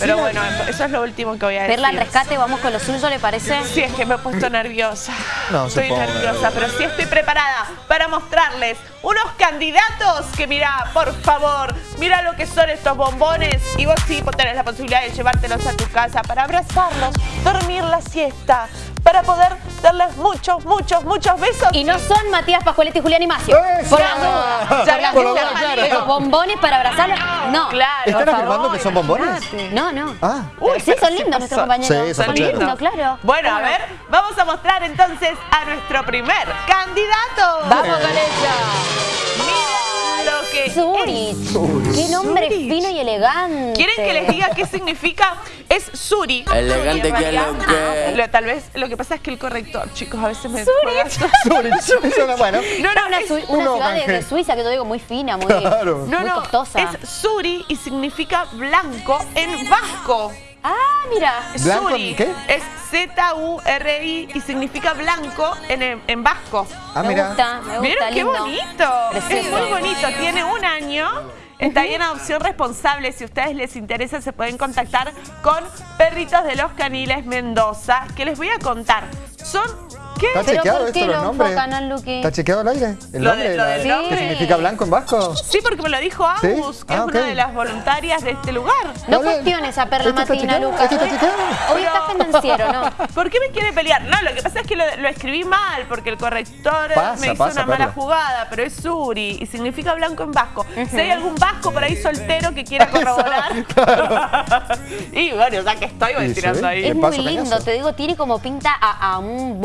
Pero bueno, eso es lo último que voy a decir. Verla al rescate, vamos con lo suyo, ¿le parece? Sí, es que me he puesto nerviosa. No, estoy supongo. nerviosa, pero sí estoy preparada para mostrarles unos candidatos que mira, por favor, mira lo que son estos bombones y vos sí tenés la posibilidad de llevártelos a tu casa para abrazarlos, dormir la siesta, para poder darles muchos, muchos, muchos besos. Y no son Matías Pascualetti y Julián Imacio. Por las dudas. Ya Por las dudas. bombones para abrazarlos, no. Claro, ¿Están afirmando que son bombones? No, no. Ah. Uy, sí, son ¿qué lindos nuestros Sí, compañeros. son son lindos. lindos, claro. Bueno, a ver, vamos a mostrar entonces a nuestro primer candidato. Vamos con ella. Que Zurich. Zurich. Qué nombre Zurich. fino y elegante. ¿Quieren que les diga qué significa? Es Suri. Elegante que lo que- lo- Tal vez lo que pasa es que el corrector, chicos, a veces me Zurich. Zurich, bueno. No, no, una, es- una uno ciudad de, Suiza que yo digo muy fina, muy, Claro. no, muy no, costosa. es Suri y significa blanco en vasco. Ah, mira. ¿Blanco Suri en qué? Es Z-U-R-I y significa blanco en, en vasco. Ah, me mira. gusta, me gusta, ¿Vieron qué lindo. bonito? Es muy bonito, tiene un año. Está ahí en adopción responsable. Si a ustedes les interesa, se pueden contactar con Perritos de los Caniles Mendoza, que les voy a contar. Son. ¿Qué? ¿Está Pero chequeado ¿por esto qué los lo nombres? enfocan al Luqui? ¿Está chequeado el aire? ¿El Lo nombre? de- lo la- del ¿Qué nombre. significa blanco en vasco? Sí, porque me lo dijo Agus, ¿Sí? que es Ah, una de las voluntarias de este lugar. No cuestiones a Perla ¿Este está Matina, chequeado? Lucas. ¿Este está chequeado? Hoy está financiero, ¿no? ¿Por qué me quiere pelear? No, lo que pasa es que lo, lo escribí mal, porque el corrector Pasa, me hizo pasa, una mala Perla. jugada, pero es Suri y significa blanco en vasco. Si hay algún vasco por ahí soltero que quiera corroborar. y bueno, ya que estoy, voy Y tirando ahí. Es muy paso, lindo, cañazo. te digo, tiene como pinta a, a un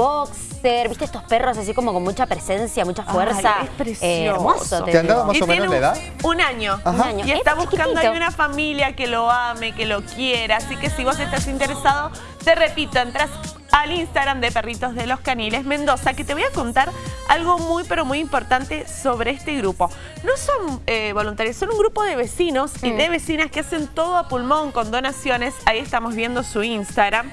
¿viste estos perros así como con mucha presencia, mucha fuerza? Ay, es precioso. Eh, hermoso, te ¿Te han dado más o menos la edad? Un año. Ajá. Un año. Y está Es buscando ahí una familia que lo ame, que lo quiera. Así que si vos estás interesado, te repito, entras al Instagram de Perritos de los Caniles Mendoza, que te voy a contar algo muy, pero muy importante sobre este grupo. No son eh, voluntarios, son un grupo de vecinos y de vecinas que hacen todo a pulmón con donaciones. Ahí estamos viendo su Instagram.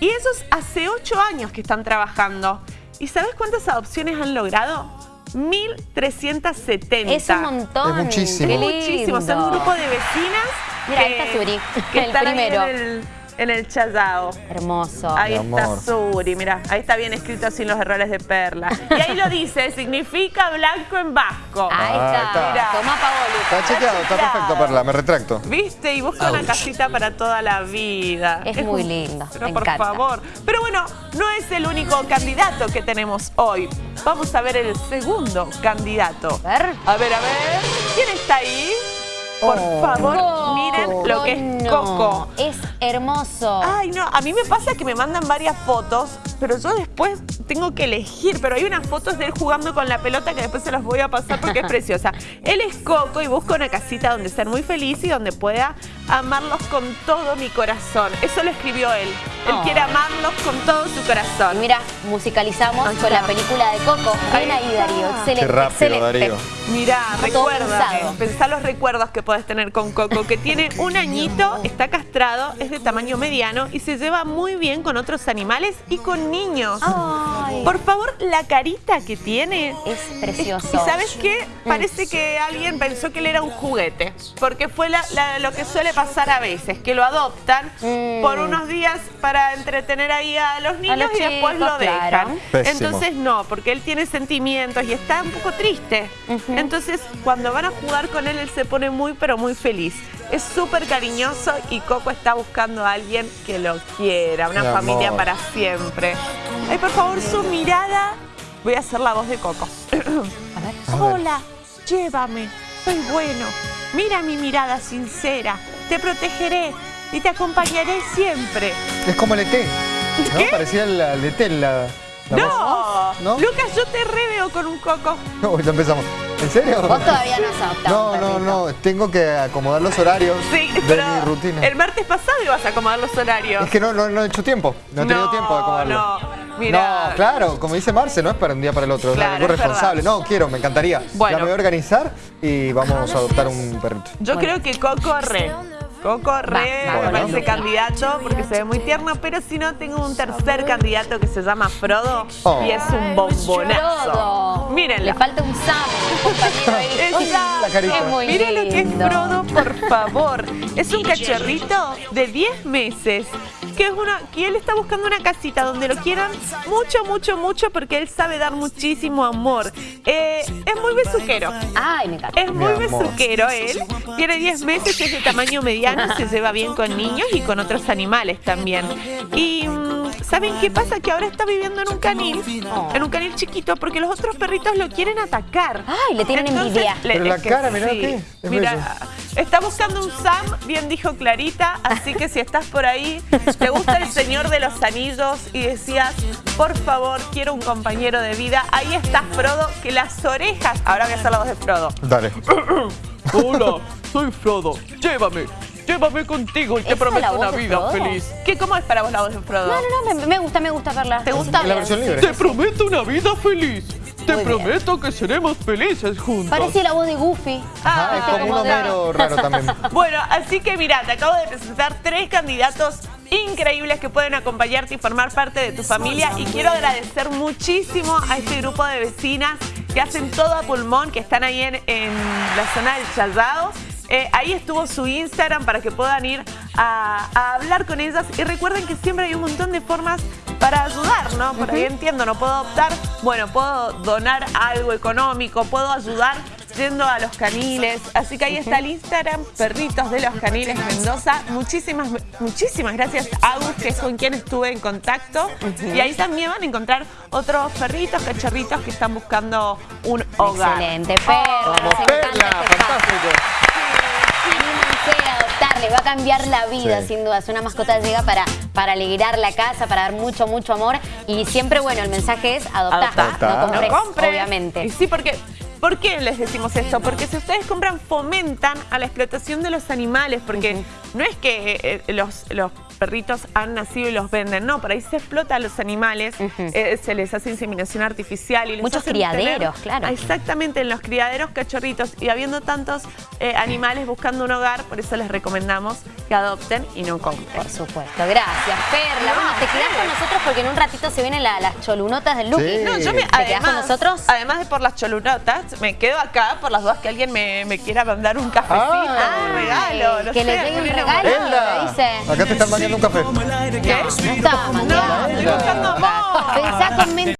Y esos hace ocho años que están trabajando. ¿Y sabes cuántas adopciones han logrado? 1.370. Es un montón. Es muchísimo. Qué Es muchísimo. Son un grupo de vecinas. Mira, ahí que- está Suri, que el están ahí primero. en el, en el Chayao. Hermoso. Ahí Mi está amor. Suri, mira, ahí está bien escrito sin los errores de perla. Y ahí lo dice, significa blanco en vasco. Ahí Ah, está. está. Mira. Tomá Paolo. Está chequeado, está perfecto, Perla, me retracto. ¿Viste? Y busca una casita para toda la vida. Es muy lindo, Pero me por encanta. favor. Pero bueno, no es el único candidato que tenemos hoy. Vamos a ver el segundo candidato. A ver. A ver, a ver. ¿Quién está ahí? Por Oh. favor, miren lo que es. Coco. Es hermoso. Ay, no, a mí me pasa que me mandan varias fotos, pero yo después tengo que elegir. Pero hay unas fotos de él jugando con la pelota que después se las voy a pasar porque es preciosa. Él es Coco y busca una casita donde ser muy feliz y donde pueda amarlos con todo mi corazón. Eso lo escribió él. Él Ay. quiere amarlos con todo su Y corazón. mira, musicalizamos con la película de Coco. Ven ahí. Darío. Excelente, Qué rápido, excelente. Darío. Mirá, recuerda, pensá los recuerdos que podés tener con Coco, que tiene un añito, está castrado, es de tamaño mediano y se lleva muy bien con otros animales y con niños. Ay, Por favor, la carita que tiene. es precioso. ¿Y sabes qué? Parece que alguien pensó que él era un juguete, porque fue la- la- lo que suele pasar a veces, que lo adoptan Mm. por unos días para entretener ahí a los niños los y después lo dejan. claro. Entonces no, porque él tiene sentimientos y está un poco triste. Entonces cuando van a jugar con él, él se pone muy pero muy feliz. Es súper cariñoso y Coco está buscando a alguien que lo quiera, una Mi familia amor. para siempre. Ay, por favor, su mirada. Voy a hacer la voz de Coco. Hola, llévame, soy bueno. Mira mi mirada sincera, te protegeré y te acompañaré siempre. Es como el ET, ¿no? ¿Qué? Parecía el, el ET, la, la ¡No! voz. ¿No? Lucas, yo te reveo con un coco. No, ya empezamos. ¿En serio? Vos todavía no has adoptado No, un no, no, tengo que acomodar los horarios Sí, de pero mi rutina. el martes pasado ibas a acomodar los horarios. Es que no, no, no he hecho tiempo, no he tenido No, tiempo de acomodarlo. no, mira. No, claro, como dice Marce, no es para un día para el otro, Claro, es algo responsable. verdad. No, quiero, me encantaría. Bueno. Ya me voy a organizar y vamos a adoptar un perrito. Yo Bueno. creo que Coco re. Coco re va, candidato porque se ve muy tierno, pero si no, tengo un tercer candidato que se llama Frodo Oh. y es un bombonazo. Frodo. Mírenlo. Le falta un Sam, un Miren lo que es. Frodo, por favor. Es un cachorrito de 10 meses. Que, es una, que él está buscando una casita donde lo quieran mucho, mucho, mucho porque él sabe dar muchísimo amor. Eh, es muy besuquero. Ay, me encanta. Es muy besuquero él. Tiene 10 meses, es de tamaño mediano, se lleva bien con niños y con otros animales también. Y mm, ¿saben qué pasa? Que ahora está viviendo en un canil, en un canil chiquito, porque los otros perritos lo quieren atacar. Ay, le tienen envidia. Pero la cara, mirá qué, es Mira, está buscando un Sam, bien dijo Clarita, así que si estás por ahí, te gusta el Señor de los Anillos y decías, por favor, quiero un compañero de vida, ahí está Frodo, que las orejas... Ahora voy a hacer la voz de Frodo. Dale. Hola, soy Frodo. Llévame, llévame contigo y te ¿Esa es la prometo una vida feliz. ¿Qué, ¿Cómo es para vos la voz de Frodo? No, no, no, me, me gusta, me gusta verla. ¿Te gusta? La versión libre. Te prometo una vida feliz. Te Muy bien. prometo que seremos felices juntos. Parece la voz de Goofy. Ajá, es Ah, como un como de- Homero raro también. Bueno, así que mira, te acabo de presentar tres candidatos increíbles que pueden acompañarte y formar parte de tu familia y quiero agradecer muchísimo a este grupo de vecinas que hacen todo a pulmón, que están ahí en, en la zona del Chaldao. Eh, ahí estuvo su Instagram para que puedan ir a, a hablar con ellas y recuerden que siempre hay un montón de formas para ayudar, ¿no? Por ahí entiendo, no puedo optar, bueno, puedo donar algo económico, puedo ayudar yendo a los caniles. Así que ahí está el Instagram, Perritos de los Caniles Mendoza. Muchísimas, muchísimas gracias a Agus, que es con quien estuve en contacto. Y ahí también van a encontrar otros perritos, cachorritos que están buscando un hogar. Excelente, Perla. Vamos, nos encanta Perla, este espacio. fantástico. Les va a cambiar la vida, Sí. sin duda. Es una mascota llega para, para alegrar la casa, para dar mucho, mucho amor. Y siempre, bueno, el mensaje es adoptar, Adoptar. no compres, No compres. obviamente. Y sí, porque... ¿Por qué les decimos esto? Porque si ustedes compran, fomentan a la explotación de los animales, porque no es que eh, los, los perritos han nacido y los venden, no, por ahí se explota a los animales, eh, se les hace inseminación artificial y les Muchos criaderos, tener- claro. Exactamente, en los criaderos cachorritos y habiendo tantos eh, animales buscando un hogar, por eso les recomendamos que adopten y no compren. Por supuesto. Gracias, Perla. Bueno, te quedás con nosotros porque en un ratito se vienen la- las cholunotas del Lucky. Sí. No, yo me, ¿Te quedás además, con nosotros? Además de por las cholunotas, me quedo acá por las dudas que alguien me, me quiera mandar un cafecito, Ah. un regalo. no que sé, le llegue un algún regalo. Elda, ¿qué dice? acá te están mandando un café. ¿Qué? No está No, estoy buscando amor. Pensá con mente